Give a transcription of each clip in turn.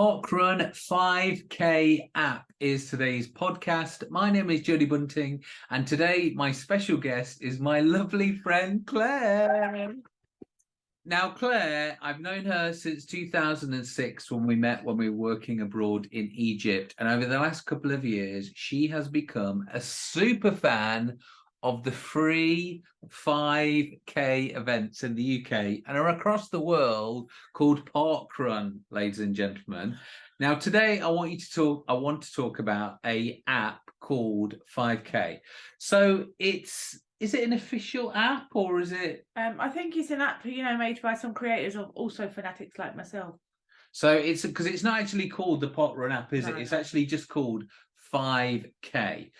Parkrun 5K app is today's podcast. My name is Jodie Bunting, and today my special guest is my lovely friend Claire. Now, Claire, I've known her since 2006 when we met when we were working abroad in Egypt. And over the last couple of years, she has become a super fan of the free 5k events in the UK and are across the world called Park Run, ladies and gentlemen. Now today I want you to talk I want to talk about a app called 5k. So it's is it an official app or is it Um, I think it's an app, you know, made by some creators of also fanatics like myself. so it's because it's not actually called the Park Run app, is No, it? It's actually just called 5k.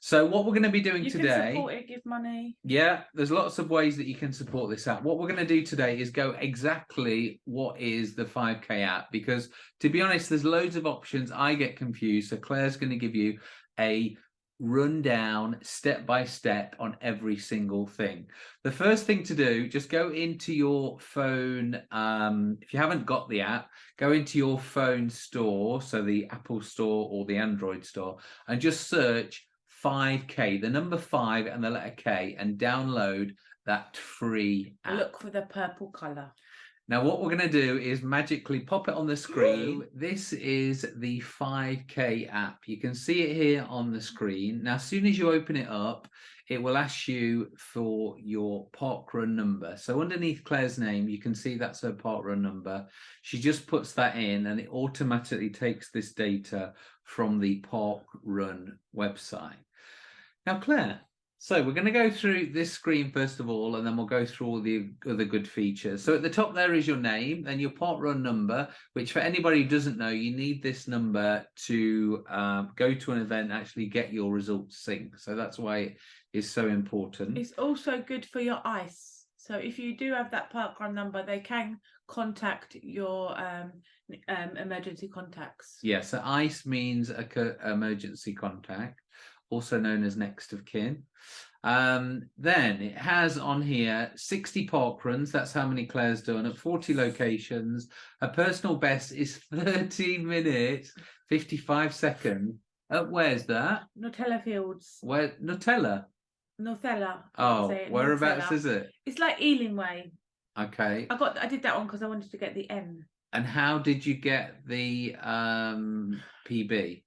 So what we're going to be doing You today can support it, give money. Yeah, there's lots of ways that you can support this app. What we're going to do today is go exactly what is the 5K app because to be honest, there's loads of options. I get confused. So Claire's going to give you a rundown step by step on every single thing. The first thing to do, just go into your phone. Um, if you haven't got the app, go into your phone store, so the Apple store or the Android store, and just search 5K, the number five and the letter K, and download that free app. Look for the purple colour. Now, what we're going to do is magically pop it on the screen. this is the 5K app. You can see it here on the screen. Now, as soon as you open it up, it will ask you for your parkrun number. So underneath Claire's name, you can see that's her parkrun number. She just puts that in and it automatically takes this data from the parkrun website. Now, Claire, so we're going to go through this screen first of all, and then we'll go through all the other good features. So at the top there is your name, then your park run number, which for anybody who doesn't know, you need this number to um, go to an event, actually get your results sync. So that's why it is so important. It's also good for your ICE. So if you do have that parkrun number, they can contact your um, um, emergency contacts. Yeah, so ICE means a co- emergency contact, also known as next of kin. Um, then it has on here 60 park runs. That's how many Claire's done at 40 locations. Her personal best is 13 minutes, 55 seconds. Uh, where's that? Northala Fields. Where Northala? Northala. Oh, whereabouts Northala. is it? It's like Ealing Way. Okay. I got I did that one because I wanted to get the N. And how did you get the um PB?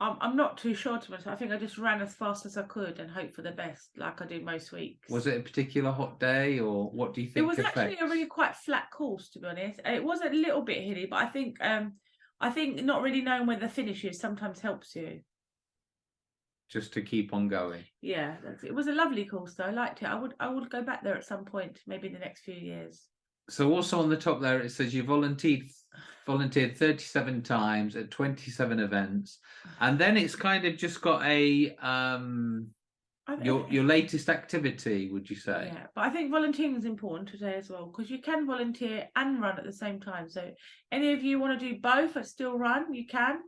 I'm I'm not too sure to myself. I think I just ran as fast as I could and hope for the best, like I do most weeks. Was it a particular hot day, or what do you think? It was actually a really quite flat course, to be honest. It was a little bit hilly, but I think um I think not really knowing where the finish is sometimes helps you. just to keep on going. Yeah, that's, it was a lovely course though. I liked it. I would I would go back there at some point, maybe in the next few years. So also on the top there it says you volunteered volunteered 37 times at 27 events and then it's kind of just got a um your your latest activity would you say Yeah, but I think volunteering is important today as well because you can volunteer and run at the same time. So any of you want to do both but still run, you can.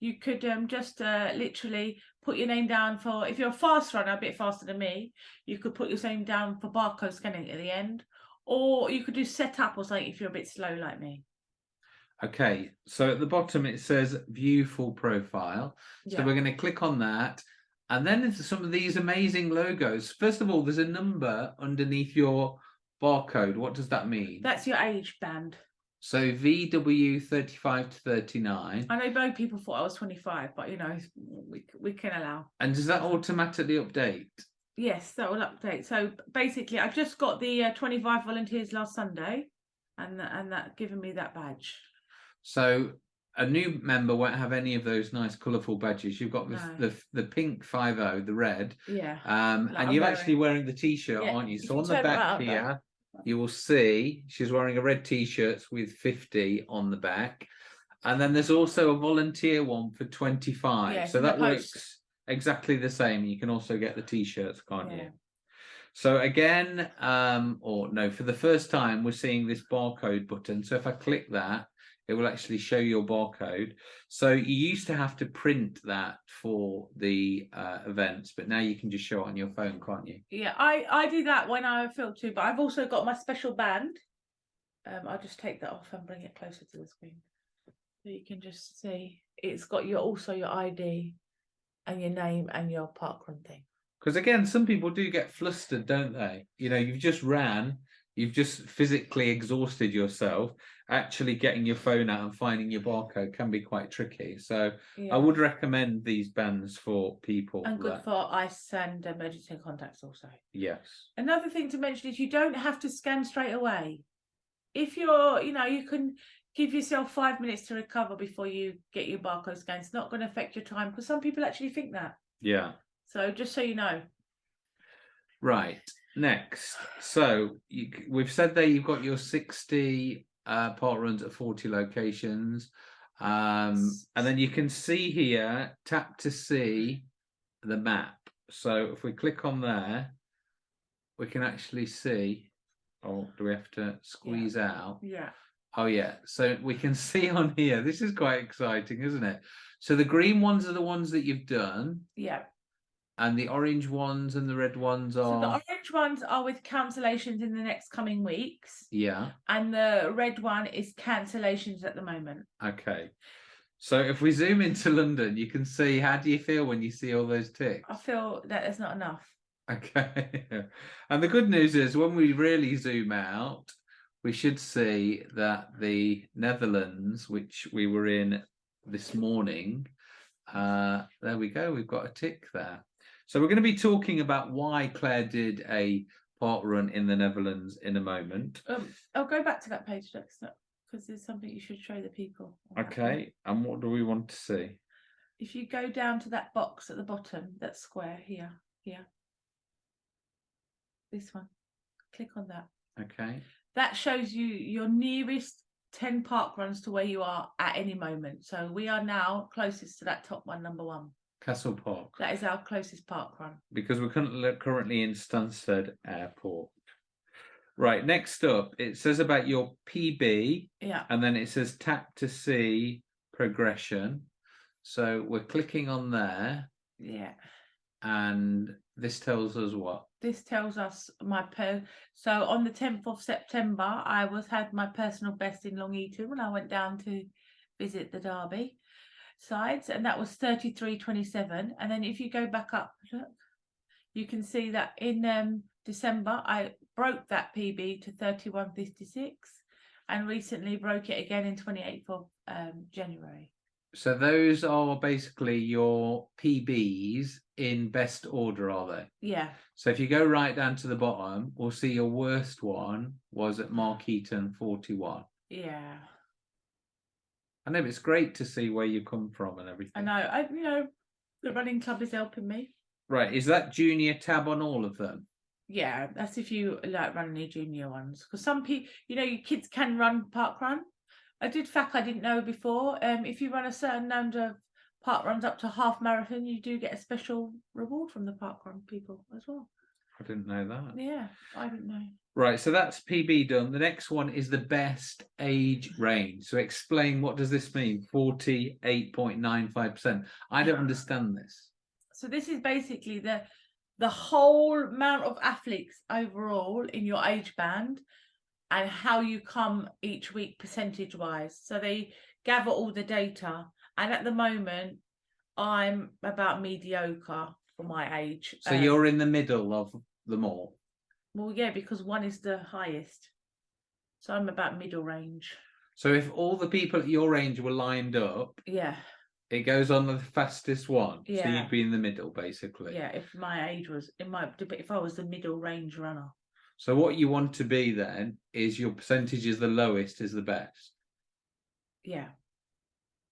You could um, just uh, literally put your name down for if you're a fast runner, a bit faster than me. You could put your name down for barcode scanning at the end, or you could do setup or something if you're a bit slow like me. Okay so at the bottom it says view full profile so Yeah. we're going to click on that and then there's some of these amazing logos first of all there's a number underneath your barcode what does that mean That's your age band. so vw 35 to 39 I know both people thought I was 25, but you know we we can allow. and does that automatically update Yes, that will update. So basically, I've just got the uh, 25 volunteers last Sunday, and tha- and that given me that badge. So a new member won't have any of those nice colourful badges. You've got the No. the, the pink five o, the red, Yeah. um, Like and I'm you're wearing. actually wearing the t-shirt, Yeah, aren't you? you So can on the back around, though. here, you will see she's wearing a red t-shirt with 50 on the back, and then there's also a volunteer one for 25. Yeah, so that post. looks exactly the same. You can also get the t-shirts, can't Yeah. you? So again, um, or no, for the first time, we're seeing this barcode button. So if I click that, it will actually show your barcode. So you used to have to print that for the uh, events, but now you can just show it on your phone, can't you? Yeah, I I do that when I film too, but I've also got my special band. Um, I'll just take that off and bring it closer to the screen. So you can just see it's got your also your ID and your name and your parkrun thing. Because again, some people do get flustered, don't they? You know, you've just ran, you've just physically exhausted yourself. Actually, getting your phone out and finding your barcode can be quite tricky. So, Yeah. I would recommend these bands for people. and good that- for ICE and emergency contacts also. yes. Another thing to mention is you don't have to scan straight away. If you're, you know, you can give yourself five minutes to recover before you get your barcode scan. It's not going to affect your time because some people actually think that. Yeah. So just so you know, Right. Next. So you, we've said there you've got your 60 uh, park runs at 40 locations. Um, and then you can see here, tap to see the map. So if we click on there, we can actually see. Oh, do we have to squeeze out? yeah, Oh yeah, so we can see on here. This is quite exciting, isn't it? So the green ones are the ones that you've done, yeah. And the orange ones and the red ones are So the orange ones are with cancellations in the next coming weeks, yeah. and the red one is cancellations at the moment. Okay. So if we zoom into London, you can see how do you feel when you see all those ticks? I feel that there's not enough. Okay. and the good news is when we really zoom out, we should see that the Netherlands, which we were in this morning, uh, there we go, we've got a tick there. So we're going to be talking about why Claire did a park run in the Netherlands in a moment. Um, I'll go back to that page, Dexter, because there's something you should show the people. on that page. Okay. And what do we want to see? If you go down to that box at the bottom, that square here, here. This one, click on that. Okay. That shows you your nearest 10 park runs to where you are at any moment. So we are now closest to that top one, number one. Castle Park. That is our closest park run. because we're currently currently in Stansted Airport. Right, next up, it says about your PB, Yeah, and then it says tap to see progression. So we're clicking on there, yeah. and this tells us what? This tells us my per. So on the 10th of September, I was had my personal best in Long Eaton when I went down to visit the Derby sides, and that was 33.27. And then if you go back up, look, you can see that in um, December I broke that PB to 31.56, and recently broke it again in 28th of um, January. So those are basically your PBs in best order, are they? Yeah, So if you go right down to the bottom, we'll see your worst one was at Markeaton 41. yeah. I know it's great to see where you come from and everything. I know. I you know the running club is helping me. Right, is that junior tab on all of them? Yeah, that's if you like running your junior ones. Because some people, you know, your kids can run park run. I did fact I didn't know before. Um, if you run a certain number of park runs up to half marathon, you do get a special reward from the park run people as well. I didn't know that. Yeah, I didn't know. Right, so that's PB done. The next one is the best age range. So explain what does this mean? 48.95%. I don't understand this. So this is basically the the whole amount of athletes overall in your age band and how you come each week percentage wise. So they gather all the data. And at the moment, I'm about mediocre for my age. So Um, you're in the middle of them all. well, yeah, because one is the highest. So I'm about middle range. So if all the people at your range were lined up, Yeah, it goes on the fastest one. Yeah. So you'd be in the middle, basically. yeah. If my age was, it might, if I was the middle range runner. So what you want to be then is your percentage is the lowest is the best. Yeah,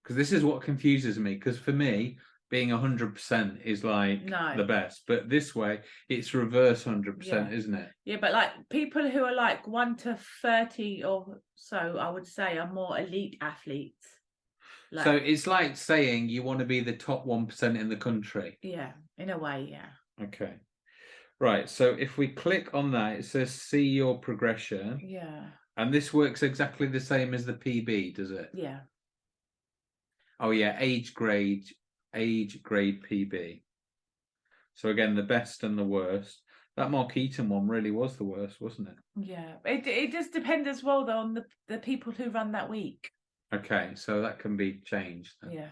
Because this is what confuses me. Because for me, being hundred percent is like No. the best, but this way it's reverse hundred percent, Yeah. isn't it? Yeah, but like people who are like one to thirty or so, I would say are more elite athletes. Like, so it's like saying you want to be the top one percent in the country. yeah, in a way, yeah, Okay. Right. So if we click on that, it says see your progression. yeah, And this works exactly the same as the PB, does it? yeah, Oh yeah, age grade, age grade PB. So again, the best and the worst. That Markeaton one really was the worst, wasn't it? yeah. It it just depends as well though on the the people who run that week. Okay, so that can be changed. then. Yeah.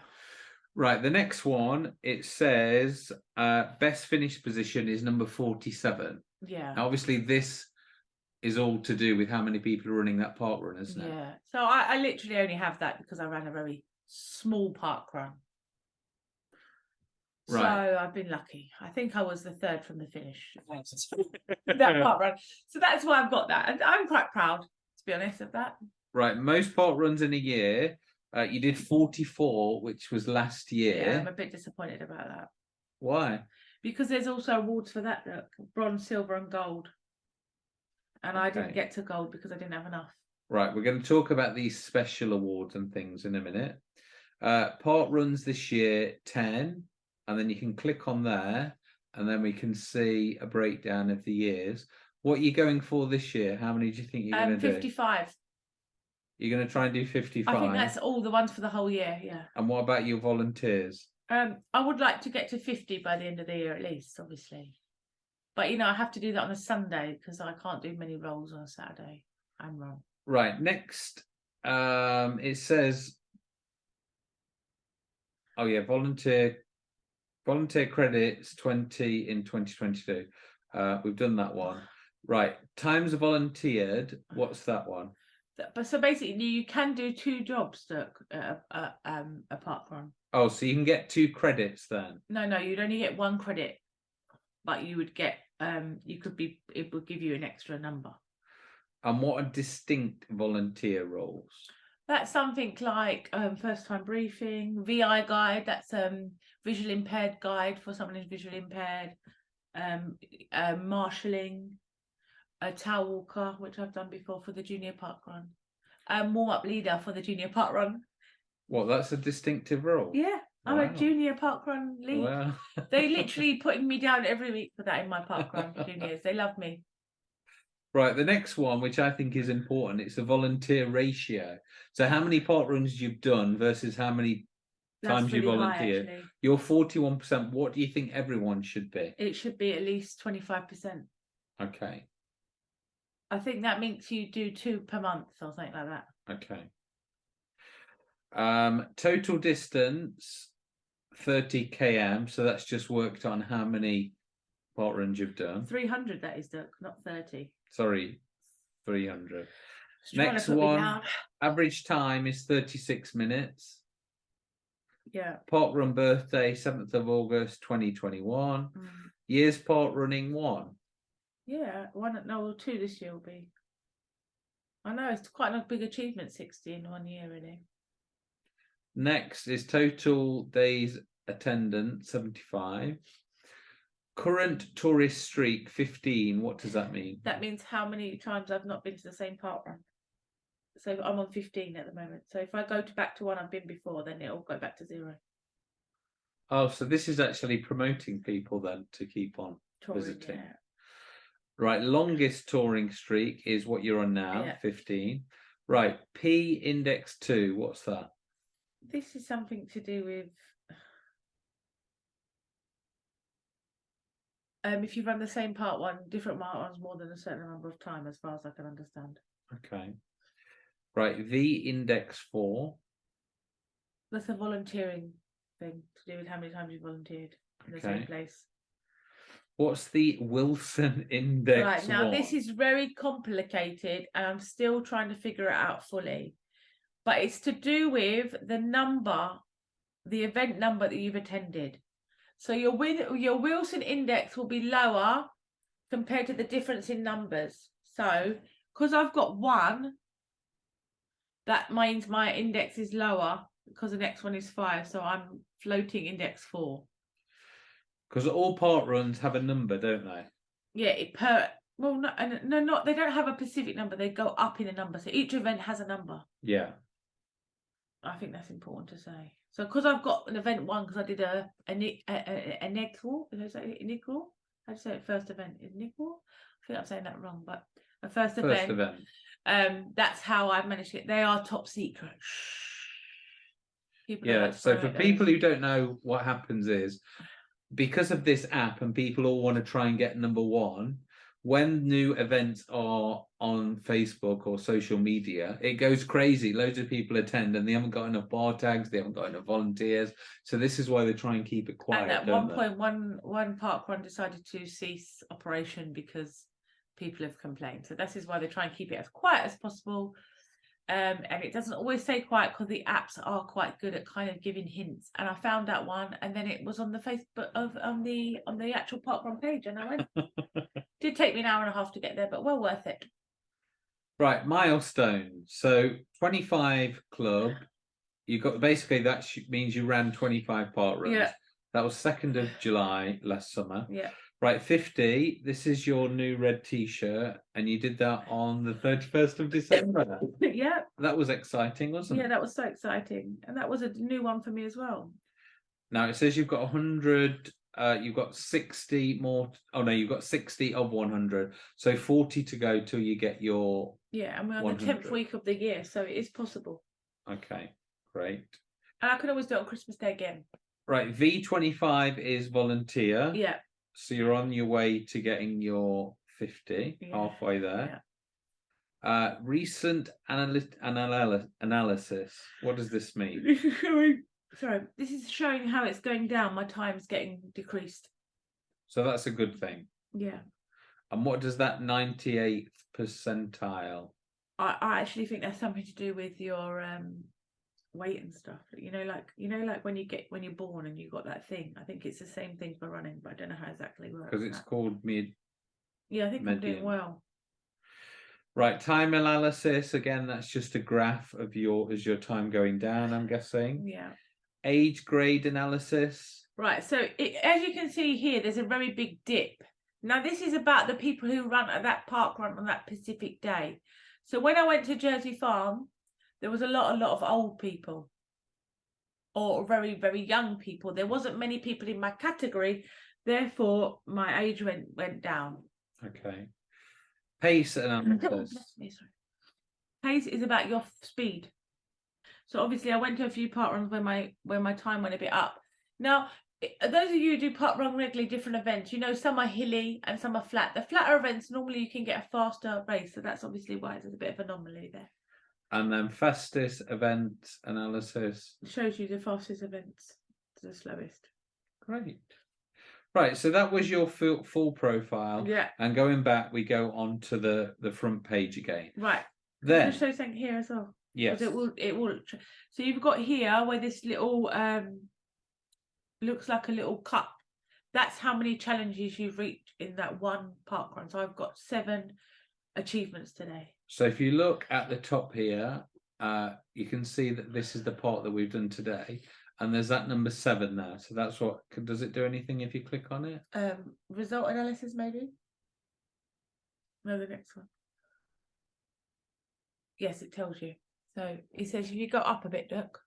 Right, the next one, it says uh best finished position is number 47. Yeah. Now, obviously, this is all to do with how many people are running that park run, isn't it? Yeah. So I, I literally only have that because I ran a very small park run. Right. So I've been lucky. I think I was the third from the finish. that park run. So that's why I've got that. And I'm quite proud, to be honest, of that. Right, most park runs in a year. Uh, you did 44, which was last year. Yeah. year. I'm a bit disappointed about that. Why? Because there's also awards for that, look, bronze, silver, and gold. And I didn't get to gold because I didn't have enough. Right, we're going to talk about these special awards and things in a minute. Uh, park runs this year 10, and then you can click on there, and then we can see a breakdown of the years. What are you going for this year? How many do you think you're Um, going to do? 55. You're going to try and do 55. I think that's all the ones for the whole year. Yeah. And what about your volunteers? Um, I would like to get to 50 by the end of the year at least, obviously. But you know, I have to do that on a Sunday because I can't do many rolls on a Saturday I'm wrong. Right, next, um, it says, oh yeah, volunteer, volunteer credits 20 in 2022. Uh, we've done that one. Right, times volunteered, what's that one? But so basically, you can do two jobs that uh, uh, um, apart from. Oh, so you can get two credits then. No, no, you'd only get one credit, but you would get um, you could be it would give you an extra number. And what are distinct volunteer roles? That's something like um, first time briefing, VI guide. That's um visual impaired guide for someone who's visually impaired. Um, uh, marshalling, a towel walker, which I've done before for the junior park run. Um, warm up leader for the junior park run. Well, that's a distinctive role? Yeah, I'm Wow. a junior park run lead. Well, They literally putting me down every week for that in my park run juniors. They love me. Right, the next one, which I think is important, it's the volunteer ratio. So how many park runs you've done versus how many That's Times you really high, volunteered. you're 41%. What do you think everyone should be? It should be at least twenty five percent. Okay, I think that makes you do two per month or something like that. okay. Um, total distance 30 km, so that's just worked on how many park runs you've done. 300 that is Dirk, not 30. Sorry, 300. Just trying to Next one. Average time is 36 minutes. Yeah. Park run birthday, 7th of August 2021. mm. Years park running one. Yeah. One no well, two this year will be. I know it's quite a big achievement, 60 in one year, really. Next is total days attendance 75. Current tourist streak 15. What does that mean? That means how many times I've not been to the same park run. So I'm on 15 at the moment. So if I go to back to one I've been before, then it'll go back to zero. Oh, so this is actually promoting people then to keep on. Touring, Visiting. yeah. Right, longest touring streak is what you're on now, Yeah. 15. Right, P index 2. What's that? This is something to do with um if you run the same part one, different part ones more than a certain number of time, as far as I can understand. Okay. Right, V index 4. That's a volunteering thing to do with how many times you volunteered in the same place. What's the Wilson index? Right now, this is very complicated, and I'm still trying to figure it out fully. But it's to do with the number, the event number that you've attended. So your win, your Wilson index will be lower compared to the difference in numbers. So because I've got one, that means my index is lower because the next one is five. So I'm floating index four. Because all park runs have a number, don't they? Yeah, it per well, no, no, not they don't have a specific number. They go up in a number. So each event has a number. Yeah. I think that's important to say. So because I've got an event one, because I did a a ni- a, a, a nickel, did I say nickel? You say? First event is nickel. I think I'm saying that wrong, but a first, First event. event. Um, that's how I've managed it. They are top secret. Shh. People Yeah. So for people who don't know what happens is because of this app and people all want to try and get number one, when new events are on Facebook or social media, it goes crazy. Loads of people attend and they haven't got enough bar tags, they haven't got enough volunteers. So this is why they try and keep it quiet. and at one point, one one park run decided to cease operation because people have complained. So this is why they try and keep it as quiet as possible. Um, and it doesn't always stay quiet because the apps are quite good at kind of giving hints. And I found that one, and then it was on the Facebook of on the on the actual park run page, and I went. Did take me an hour and a half to get there, but well worth it. Right, milestone. So 25 club. You got basically that means you ran 25 park runs. Yeah. That was 2nd of July last summer. Yeah. Right, 50. This is your new red t shirt, and you did that on the 31st of December. yeah, that was exciting, wasn't yeah, it? Yeah, that was so exciting, and that was a new one for me as well. Now it says you've got 100, uh, you've got 60 more. Oh no, you've got 60 of 100. So 40 to go till you get your. Yeah, and we're on the tenth week of the year, so it is possible. Okay, great. And I could always do it on Christmas Day again. Right, V25 is volunteer. Yeah, So you're on your way to getting your 50, Yeah, halfway there. Uh, recent analy- analy- analysis. What does this mean? Sorry, sorry. This is showing how it's going down. My time's getting decreased. So that's a good thing. Yeah, And what does that 98th percentile? I, I actually think that's something to do with your um weight and stuff. You know, like you know, like when you get when you're born and you got that thing. I think it's the same thing for running, but I don't know how exactly it works. Because it's that. called mid. yeah, I think I'm doing well. Right, time analysis. Again, that's just a graph of your as your time going down. I'm guessing. Yeah. Age grade analysis. Right, so it, as you can see here, there's a very big dip. Now, this is about the people who run at that park run on that pacific day. So when I went to Jersey Farm, there was a lot, a lot of old people or very, very young people. There wasn't many people in my category, therefore my age went went down. Okay. Pace and analysis. bless me, sorry. Pace is about your speed. So obviously, I went to a few park runs where my where my time went a bit up. Now, eh, those of you who do park run regularly, different events, you know, some are hilly and some are flat. The flatter events normally you can get a faster race, so that's obviously why there's a bit of anomaly there. And then fastest event analysis. Shows you the fastest events to the slowest. Great. Right, so that was your full, full profile. Yeah, And going back, we go on to the the front page again. right. Then, show something here as well. yes, It will. It will. So you've got here where this little um looks like a little cup. That's how many challenges you've reached in that one park run. So I've got seven achievements today. So if you look at the top here, uh, you can see that this is the part that we've done today, and there's that number seven there. So that's what. Does it do anything if you click on it? Um, result analysis maybe. No, the next one. Yes, it tells you. So it says if you go up a bit, look.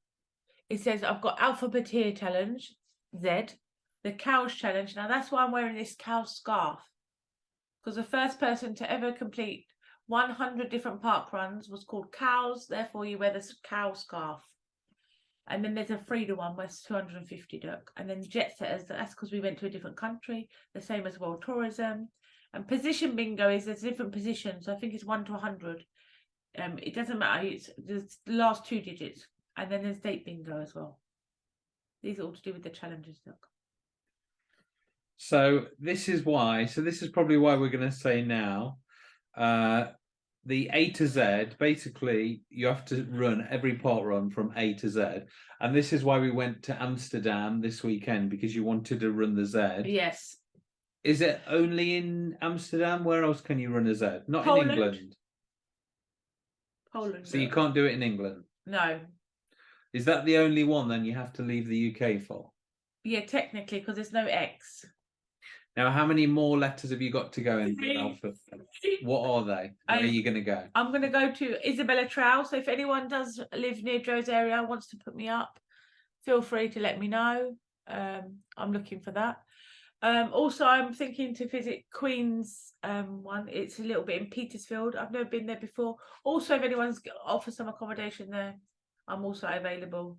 It says I've got alphabeteer challenge, Z, the cows challenge. Now that's why I'm wearing this cow scarf. Because the first person to ever complete 100 different park runs was called cows. Therefore, you wear this cow scarf. And then there's a Frida one where it's 250 duck. And then jet setters, that's because we went to a different country, the same as world tourism. And position bingo is there's different positions. So I think it's one to 100. Um, it doesn't matter. It's the last two digits. And then there's date bingo as well. These are all to do with the challenges, look. So this is why. So this is probably why we're going to say now. Uh, the A to Z, basically, you have to run every park run from A to Z, and this is why we went to Amsterdam this weekend because you wanted to run the Z. Yes. Is it only in Amsterdam? Where else can you run a Z? Not Poland. in England. Poland. So you can't do it in England. No. Is that the only one then you have to leave the UK for? Yeah, technically, because there's no X. Now, how many more letters have you got to go in the alphabet? What are they? Where I- are you going to go? I'm going to go to Isabella Trow. So if anyone does live near Joe's area, wants to put me up, feel free to let me know. Um, I'm looking for that. Um, also, I'm thinking to visit Queen's um, one. It's a little bit in Petersfield. I've never been there before. Also, if anyone's offers some accommodation there, I'm also available.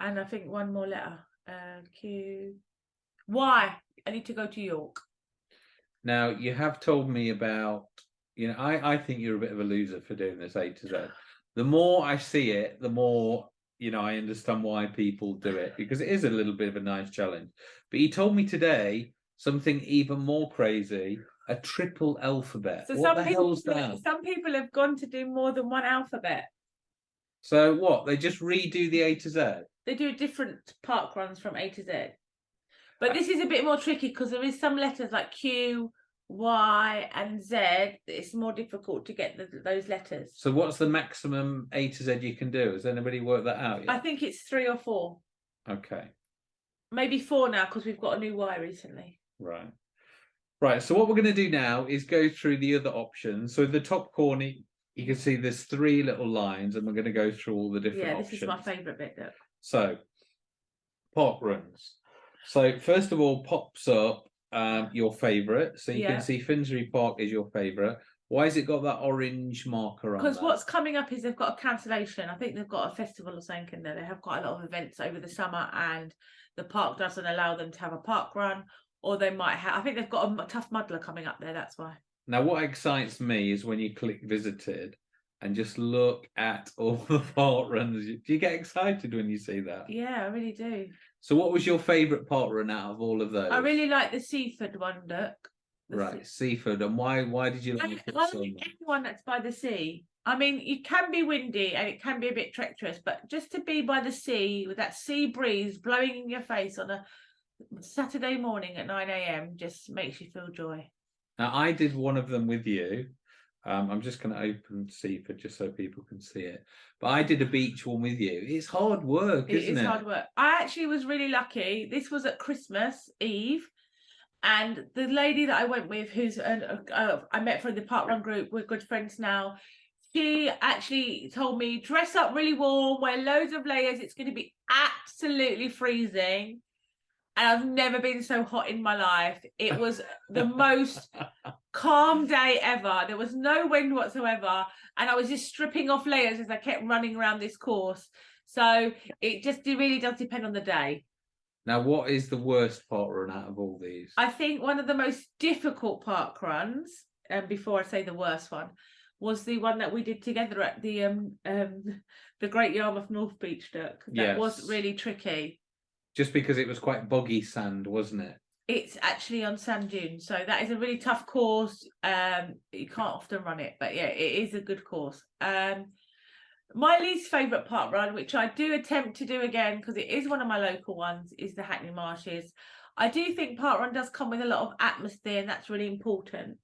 And I think one more letter. Uh, Q. Y. I need to go to York. Now you have told me about, you know, I, I think you're a bit of a loser for doing this A to Z. The more I see it, the more you know I understand why people do it because it is a little bit of a nice challenge. But you told me today something even more crazy: a triple alphabet. So what some the people, hell's that? some people have gone to do more than one alphabet. So what? They just redo the A to Z. They do different park runs from A to Z. But this is a bit more tricky because there is some letters like Q, Y, and Z. It's more difficult to get the, those letters. So what's the maximum A to Z you can do? Has anybody worked that out yet? I think it's three or four, Okay, maybe four now because we've got a new Y recently. right. Right, so what we're going to do now is go through the other options. So the top corner, you can see there's three little lines, and we're going to go through all the different Yeah, options. this is my favourite bit. Look. So, park runs. So first of all, pops up um, your favourite. So you Yeah. can see Finsbury Park is your favourite. Why has it got that orange marker on? Because what's coming up is they've got a cancellation. I think they've got a festival or something in there. They have quite a lot of events over the summer, and the park doesn't allow them to have a park run, or they might have. I think they've got a Tough Mudder coming up there. That's why. Now, what excites me is when you click visited and just look at all the park runs. Do you get excited when you see that? Yeah, I really do. So, what was your favourite park run out of all of those? I really like the Seaford one, Look. Right, sea- Seaford. And why? Why did you I, like it I so like much? anyone that's by the sea. I mean, it can be windy and it can be a bit treacherous, but just to be by the sea with that sea breeze blowing in your face on a Saturday morning at 9 a.m. just makes you feel joy. Now, I did one of them with you. Um, I'm just going to open Seaford just so people can see it. But I did a beach one with you. It's hard work, It isn't is it? hard work. I actually was really lucky. This was at Christmas Eve, and the lady that I went with, who's an, uh, I met from the Park Run group, we're good friends now. She actually told me dress up really warm, wear loads of layers. It's going to be absolutely freezing, and I've never been so hot in my life. It was the most calm day ever. There was no wind whatsoever, and I was just stripping off layers as I kept running around this course. So it just it really does depend on the day. Now, what is the worst park run out of all these? I think one of the most difficult park runs, and before I say the worst one, was the one that we did together at the um um the Great Yarmouth North Beach Duck. That was really tricky. Just because it was quite boggy sand, wasn't it? It's actually on sand dunes, so that is a really tough course. Um, you can't often run it, but yeah, it is a good course. Um, my least favourite park run, which I do attempt to do again because it is one of my local ones, is the Hackney Marshes. I do think park run does come with a lot of atmosphere, and that's really important.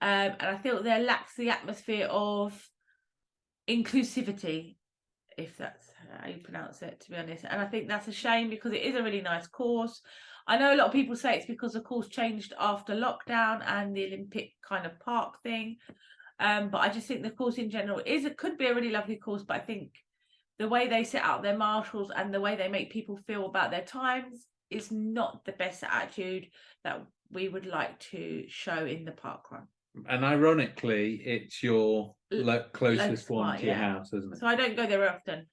Um, and I feel there lacks the atmosphere of inclusivity, if that's how you pronounce it, to be honest. And I think that's a shame because it is a really nice course. I know a lot of people say it's because the course changed after lockdown and the Olympic kind of park thing. Um, but I just think the course in general is it could be a really lovely course, but I think the way they set out their marshals and the way they make people feel about their times is not the best attitude that we would like to show in the park run. And ironically, it's your closest close one one, to your yeah. house, isn't it? So I don't go there often.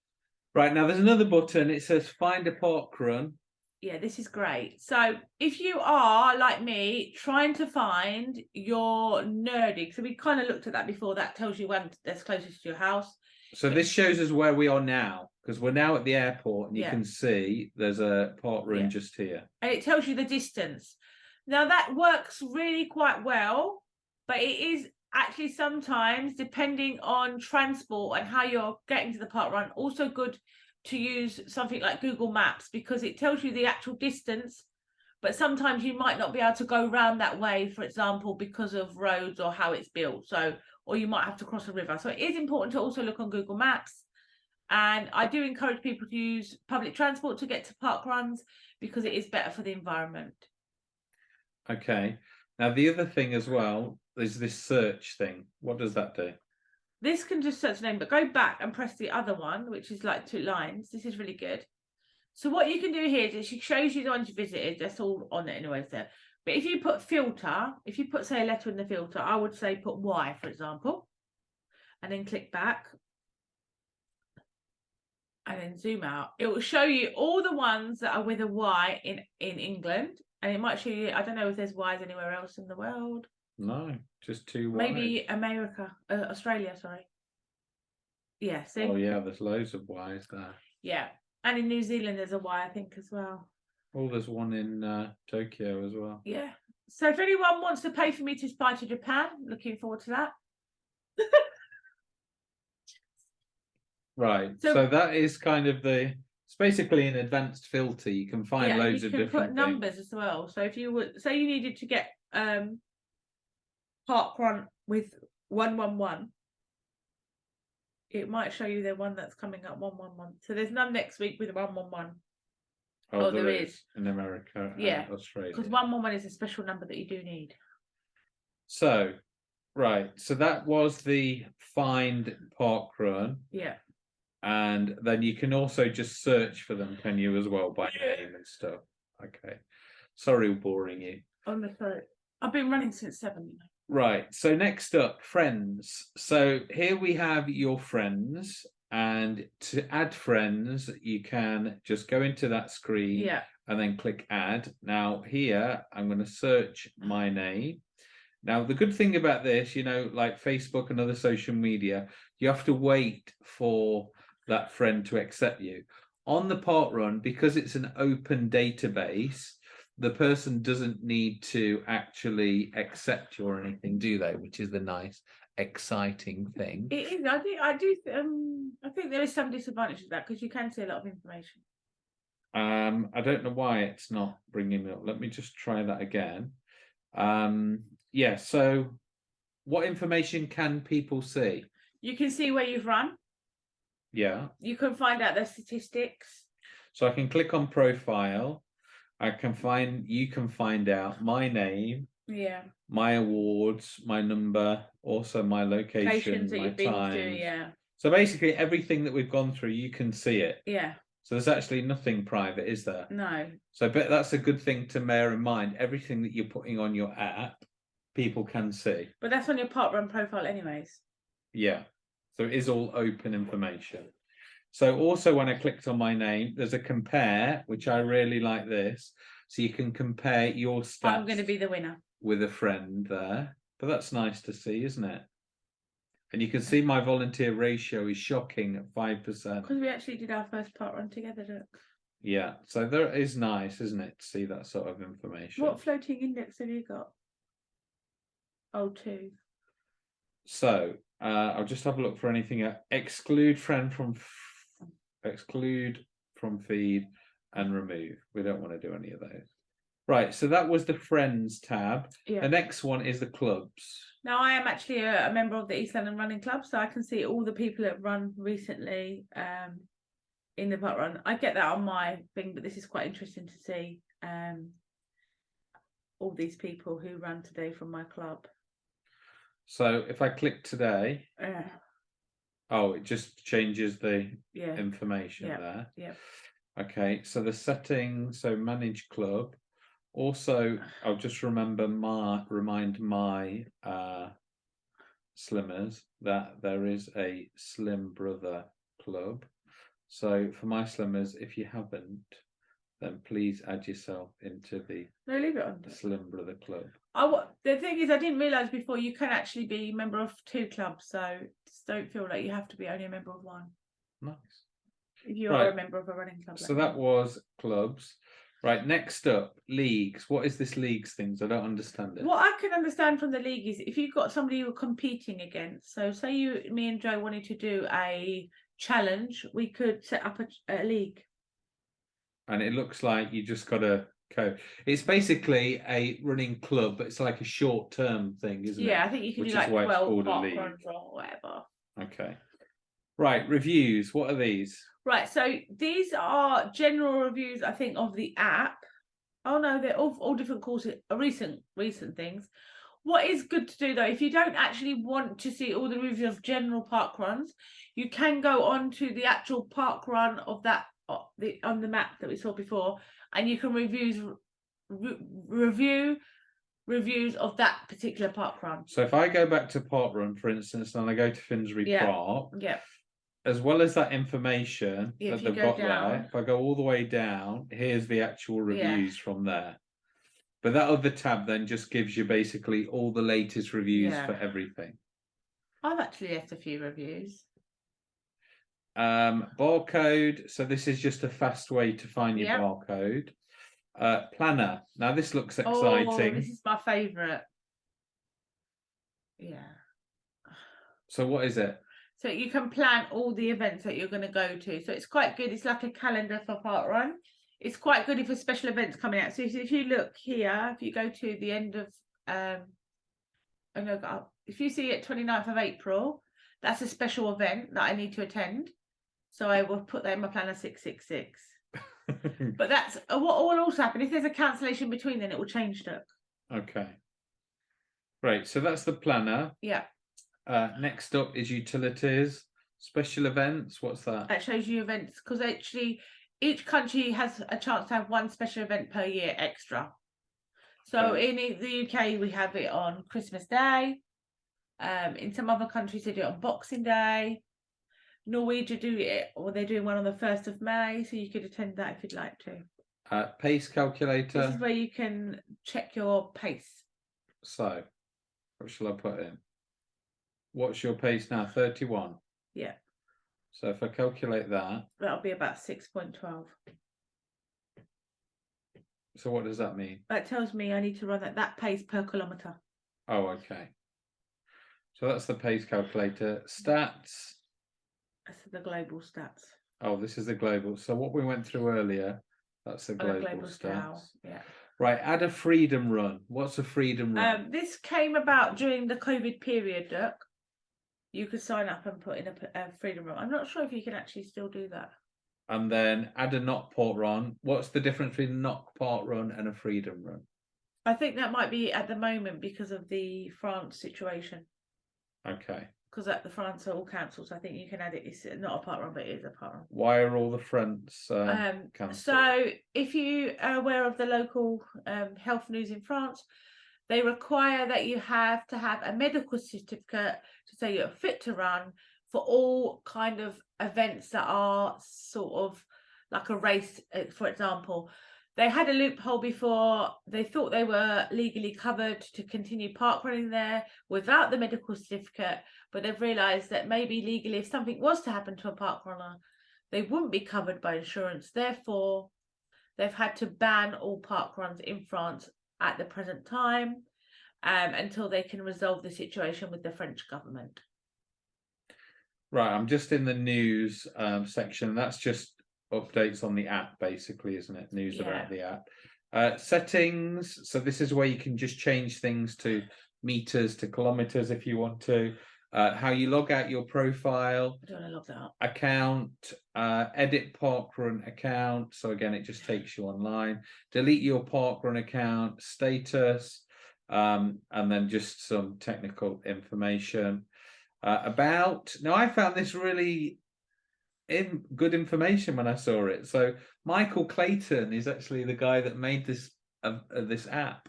Right now, there's another button. It says "Find a park run." Yeah, this is great. So if you are like me, trying to find your nerdy, so we kind of looked at that before. That tells you when that's closest to your house. So this shows us where we are now because we're now at the airport, and you Yeah. can see there's a park run Yeah. just here. and it tells you the distance. Now that works really quite well, but it is actually sometimes depending on transport and how you're getting to the park run, also good to use something like Google Maps because it tells you the actual distance. But sometimes you might not be able to go round that way, for example, because of roads or how it's built. So, or you might have to cross a river. So it is important to also look on Google Maps. And I do encourage people to use public transport to get to park runs because it is better for the environment. Okay. Now the other thing as well is this search thing. What does that do? This can just search name, but go back and press the other one, which is like two lines. This is really good. So what you can do here is it shows you the ones you visited. That's all on it anyway. So, but if you put filter, if you put say a letter in the filter, I would say put Y, for example, and then click back, and then zoom out. It will show you all the ones that are with a Y in in England, and it might show you. I don't know if there's Ys anywhere else in the world. No, just two. Maybe. America, uh, Australia. Sorry. Yeah. See. Oh yeah, there's loads of Ys there. Yeah. And in New Zealand, there's a why I think, as well. Oh, there's one in uh, Tokyo as well. Yeah. So if anyone wants to pay for me to fly to Japan, looking forward to that. Right. So- So, that is kind of the. It's basically an advanced filter. You can find yeah, loads you of can different put things. numbers as well. So if you would say you needed to get um park run with one one one, it might show you the one that's coming up one one one. So there's none next week with one one one Oh, Oh, there there is in America Yeah, Australia. because one one one is a special number that you do need. So, right. So that was the find park run. Yeah. And then you can also just search for them, can you, as well, by name and stuff. Okay. Sorry, boring you. No, sorry. I've been running since seven. You know. Right. So next up, friends. So here we have your friends, and to add friends, you can just go into that screen Yeah. and then click add. Now here, I'm going to search my name. Now, the good thing about this, you know, like Facebook and other social media, you have to wait for that friend to accept you. On the park run, because it's an open database, the person doesn't need to actually accept you or anything, do they? Which is the nice, exciting thing. It is. I think I do. Um, I think there is some disadvantage to that because you can see a lot of information. Um, I don't know why it's not bringing me up. Let me just try that again. Um, yeah, so what information can people see? You can see where you've run. Yeah, You can find out the statistics. so I can click on profile. I can find, you can find out my name, Yeah. my awards, my number, also my location, Locations my you've been times. to. Yeah. So basically everything that we've gone through, you can see it. Yeah. So there's actually nothing private, is there? No. So, but that's a good thing to bear in mind. Everything that you're putting on your app, people can see. But that's on your park run profile, anyways. Yeah. So it is all open information. So also when I clicked on my name, there's a compare, which I really like this. So you can compare your stats I'm going to be the winner. with a friend there. But that's nice to see, isn't it? And you can see my volunteer ratio is shocking at five percent. Because we actually did our first park run together. Look. Yeah. So there is nice, isn't it, to see that sort of information. What floating index have you got? Oh, two. So uh, I'll just have a look for anything. Uh, exclude friend from exclude from feed and remove. We don't want to do any of those. Right. So that was the friends tab. Yeah. The next one is the clubs. Now I am actually a, a member of the East London Running Club, so I can see all the people that run recently um, in the park run. I get that on my thing, but this is quite interesting to see um, all these people who ran today from my club. So if I click today, Uh, oh, it just changes the yeah, information Yeah, there. yeah. Okay. So the settings. So manage club. Also, I'll just remember my remind my uh slimmers that there is a slim brother club. So for my slimmers, if you haven't, then please add yourself into the no, leave it on. slim brother club. I the thing is, I didn't realise before you can actually be a member of two clubs, so just don't feel like you have to be only a member of one. Nice. If you are a member of a running club. So like that me. was clubs. Right, next up, leagues. What is this leagues things? I don't understand it. What I can understand from the league is if you've got somebody you're competing against. So say you, me and Joe wanted to do a challenge, we could set up a, a league. And it looks like you just got to go. It's basically a running club, but it's like a short term thing, isn't Yeah, it? Yeah, I think you can Which do like why it's twelve called a park runs or whatever. Okay. Right, reviews. What are these? Right, so these are general reviews, I think, of the app. Oh no, they're all, all different courses, uh, recent recent things. What is good to do though, if you don't actually want to see all the reviews of general park runs, you can go on to the actual park run of that the on the map that we saw before, and you can reviews re- review reviews of that particular park run. So if I go back to Park Run, for instance, and I go to Finsbury Yeah. Park, Yeah, as well as that information Yeah, that they've got down. there, if I go all the way down, here's the actual Yeah. reviews from there. But that other tab then just gives you basically all the latest reviews for everything. I've actually left a few reviews. Um, barcode. So this is just a fast way to find your Yep. barcode. Uh, planner. Now this looks Oh, exciting. this is my favourite. Yeah. So what is it? So you can plan all the events that you're going to go to. So it's quite good. It's like a calendar for park run. It's quite good if a special events coming out. So if, if you look here, if you go to the end of um and look up, if you see it 29th of April, that's a special event that I need to attend. So I will put that in my planner 666. But that's uh, what will also happen if there's a cancellation between then it will change it. okay. Right. So that's the planner. Yeah. Uh, next up is utilities, special events. What's that? That shows you events because actually each country has a chance to have one special event per year extra. So Okay. in the UK we have it on Christmas Day. Um, in some other countries they do it on Boxing Day. Norwegian do it, or they're doing one on the first of May, so you could attend that if you'd like to. Uh, pace calculator. This is where you can check your pace. So, what shall I put in? What's your pace now? 31. Yeah. So if I calculate that, That'll be about six point twelve. so what does that mean? That tells me I need to run at that pace per kilometre. Oh, okay. So that's the pace calculator. Stats. That's the global stats. Oh, this is the global. So what we went through earlier, that's the a global, global stats. scale. Yeah. Right, add a freedom run. What's a freedom run? Um, this came about during the COVID period, Dirk. You could sign up and put in a freedom run. I'm not sure if you can actually still do that. and then add a knock port run. What's the difference between a knock port run and a freedom run? I think that might be at the moment because of the France situation. Okay. Because at the France are all so I think you can add it. It's not a park run, but it is a park run. Why are all the fronts uh, Um, so if you are aware of the local um, health news in France, they require that you have to have a medical certificate to say you're fit to run for all kind of events that are sort of like a race, uh, for example. They had a loophole before. They thought they were legally covered to continue park running there without the medical certificate, but they've realised that maybe legally, if something was to happen to a park runner, they wouldn't be covered by insurance. Therefore, they've had to ban all park runs in France at the present time um, until they can resolve the situation with the French government. Right, I'm just in the news um, section. That's just updates on the app, basically, isn't it? News Yeah. about the app. Uh, settings. So this is where you can just change things to meters to kilometers if you want to. Uh, how you log out your profile, I don't want to log that up. account, uh, edit parkrun account. So again, it just takes you online. Delete your parkrun account, status, um, and then just some technical information uh, about. Now, I found this really in good information when I saw it. So Michael Clayton is actually the guy that made this uh, uh, this app.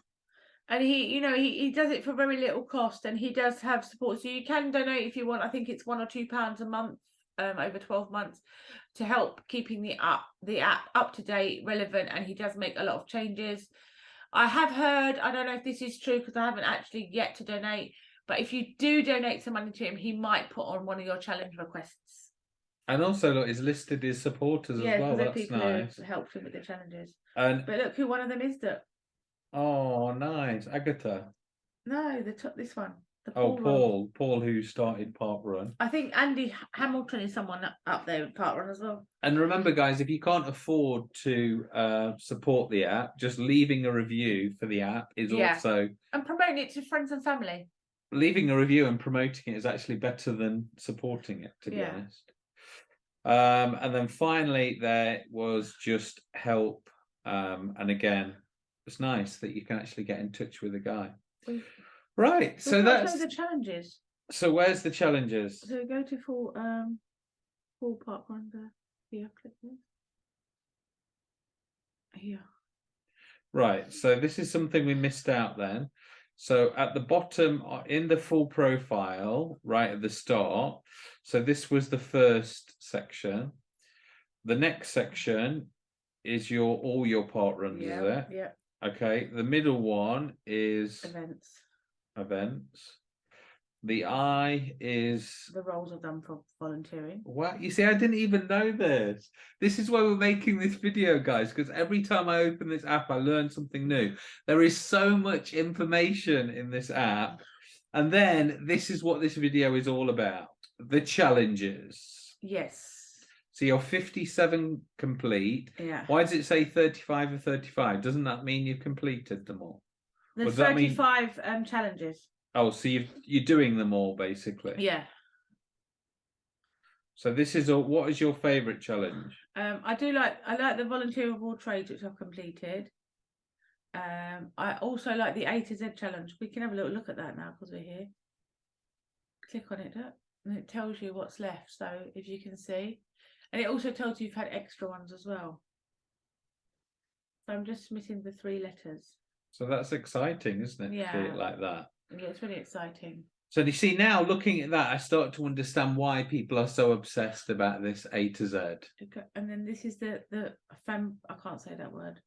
And he, you know, he, he does it for very little cost and he does have support. So you can donate if you want. I think it's one or two pounds a month um, over 12 months to help keeping the app the app up to date, relevant, and he does make a lot of changes. I have heard, I don't know if this is true because I haven't actually yet to donate, but if you do donate some money to him, he might put on one of your challenge requests. And also, look, he's listed his supporters yeah, as well. That's people nice. who helped him with the challenges. And But look who one of them is that oh, nice, Agatha. no, the top this one. The Oh, one. Paul, Paul, who started Park Run. I think Andy Hamilton is someone up- up there with park run as well. And remember, guys, if you can't afford to uh, support the app, just leaving a review for the app is Yeah. also And promoting it to friends and family. leaving a review and promoting it is actually better than supporting it, to be Yeah. honest. Um, and then finally, there was just help. Um, and again, it's nice that you can actually get in touch with a guy. We- Right. So So that's the challenges. so. Where's the challenges? So go to full um full park run there. Click this. Here. Right. So this is something we missed out then. So at the bottom uh, in the full profile, right at the start. So this was the first section. The next section is your all your park runs, is Yeah, it? yeah. Okay, the middle one is events. events. The I is The roles I've done for volunteering. Wow, you see, I didn't even know this. This is why we're making this video, guys, because every time I open this app, I learn something new. There is so much information in this app. And then this is what this video is all about the challenges. Yes. So you're 57 complete. Yeah. Why does it say 35 or 35? Doesn't that mean you've completed them all? There's does that mean- 35 um, challenges. Oh, so you've, you're doing them all basically. Yeah. So this is all. What is your favourite challenge? Um, I do like I like the volunteer of all trades which I've completed. Um, I also like the A to Z challenge. We can have a little look at that now because we're here. Click on it, and it tells you what's left. So if you can see, and it also tells you you've had extra ones as well. So I'm just missing the three letters. So that's exciting, isn't it? Yeah. it like that. Yeah, it's really exciting. So you see now, looking at that, I start to understand why people are so obsessed about this A to Z. Okay, And then this is the the fem. I can't say that word.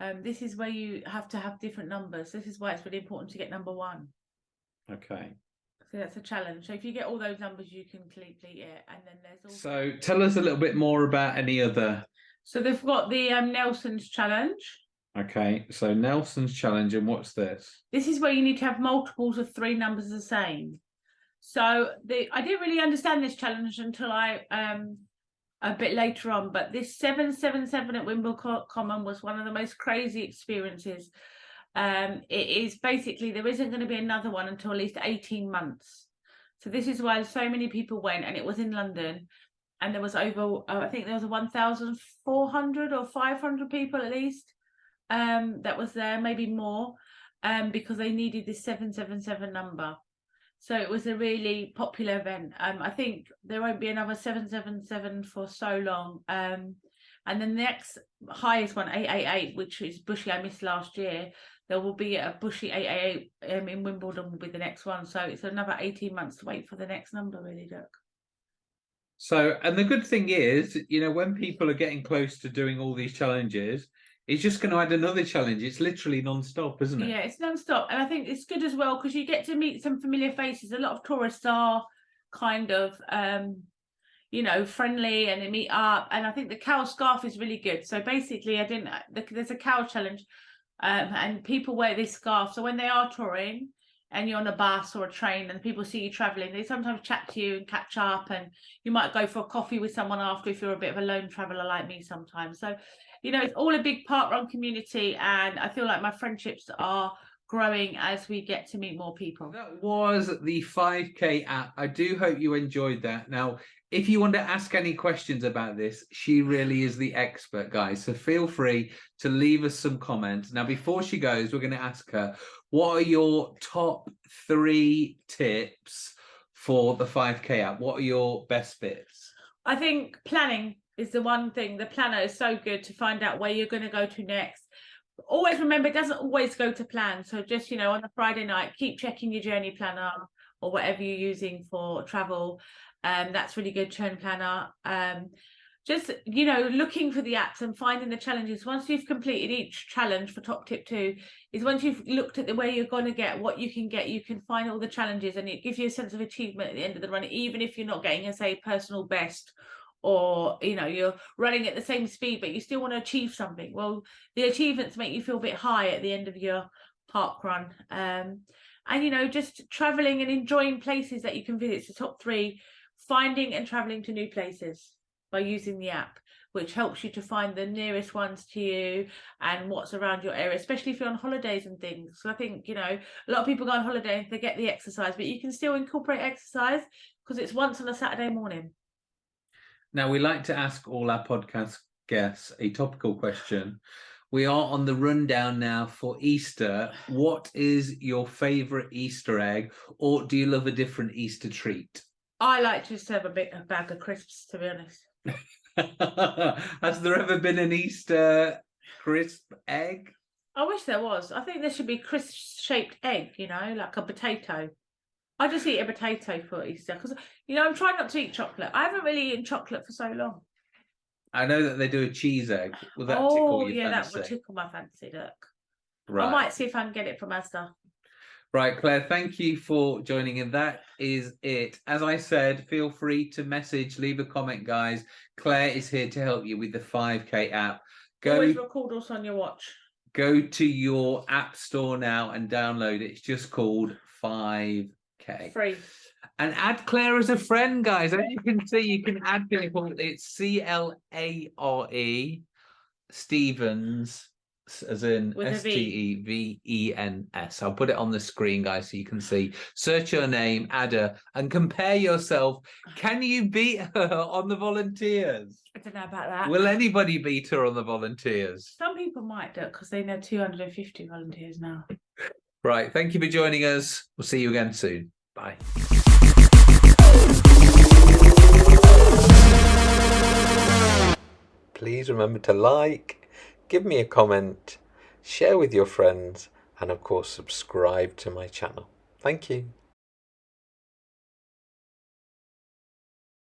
Um, this is where you have to have different numbers. This is why it's really important to get number one. Okay. So that's a challenge. So if you get all those numbers, you can complete it. And then there's also So tell us a little bit more about any other. so they've got the um, Nelson's challenge. Okay. So Nelson's challenge, and what's this? This is where you need to have multiples of three numbers the same. So the I didn't really understand this challenge until I um a bit later on, but this seven seven seven at Wimbledon Common was one of the most crazy experiences. Um, it is basically there isn't going to be another one until at least eighteen months. So this is why so many people went, and it was in London, and there was over uh, I think there was one thousand four hundred or five hundred people at least um that was there, maybe more, um because they needed this seven seven seven number. So it was a really popular event. Um, I think there won't be another seven seven seven for so long. Um, and then the next highest one, eight eight eight, which is Bushy I missed last year. There will be a Bushy eight eight eight um, in Wimbledon will be the next one. So it's another eighteen months to wait for the next number, really, Doug. So, and the good thing is, you know, when people are getting close to doing all these challenges, it's just going to add another challenge. It's literally non-stop, isn't it? Yeah, it's non-stop, and I think it's good as well because you get to meet some familiar faces. A lot of tourists are kind of, um, you know, friendly and they meet up. And I think the cow scarf is really good. So basically, I didn't. the- There's a cow challenge, um, and people wear this scarf. So when they are touring and you're on a bus or a train and people see you traveling, they sometimes chat to you and catch up, and you might go for a coffee with someone after if you're a bit of a lone traveler like me sometimes. So you know, it's all a big park run community, and I feel like my friendships are growing as we get to meet more people. That was the 5K app. I do hope you enjoyed that. Now, if you want to ask any questions about this, she really is the expert, guys. So feel free to leave us some comments. Now, before she goes, we're going to ask her what are your top three tips for the 5K app? What are your best bits? I think planning is the one thing. The planner is so good to find out where you're going to go to next. Always remember, it doesn't always go to plan. So just, you know, on a Friday night, keep checking your journey planner or whatever you're using for travel. Um, that's really good, Churn Planner. Um, just, you know, looking for the apps and finding the challenges. Once you've completed each challenge for top tip two, is once you've looked at the way you're going to get what you can get, you can find all the challenges and it gives you a sense of achievement at the end of the run, even if you're not getting a say personal best or you know you're running at the same speed but you still want to achieve something well the achievements make you feel a bit high at the end of your park run um and you know just traveling and enjoying places that you can visit. So top three finding and traveling to new places by using the app which helps you to find the nearest ones to you and what's around your area especially if you're on holidays and things. So i think you know a lot of people go on holiday and they get the exercise but you can still incorporate exercise because it's once on a saturday morning. Now, we like to ask all our podcast guests a topical question. We are on the rundown now for Easter. What is your favorite Easter egg, or do you love a different Easter treat? I like to just have a bit a bag of crisps, to be honest. Has there ever been an Easter crisp egg? I wish there was. I think there should be crisp shaped egg, you know, like a potato. I just eat a potato for Easter because you know I'm trying not to eat chocolate. I haven't really eaten chocolate for so long. I know that they do a cheese egg. Will that oh tickle your yeah, that would tickle my fancy. Look, Right. I might see if I can get it from Asda. Right, Clare, thank you for joining in. That is it. As I said, feel free to message, leave a comment, guys. Clare is here to help you with the 5K app. Go Always record also on your watch. go to your app store now and download it. It's just called 5K. Free. And add Clare as a friend, guys. As you can see, you can add people. It's C L A R E Stevens, as in S T. E V E N S. I'll put it on the screen, guys, so you can see. Search your name, add her, and compare yourself. Can you beat her on the volunteers? I don't know about that. Will anybody beat her on the volunteers? Some people might because they know 250 volunteers now. Right. Thank you for joining us. We'll see you again soon. Bye. Please remember to like, give me a comment, share with your friends, and of course, subscribe to my channel. Thank you.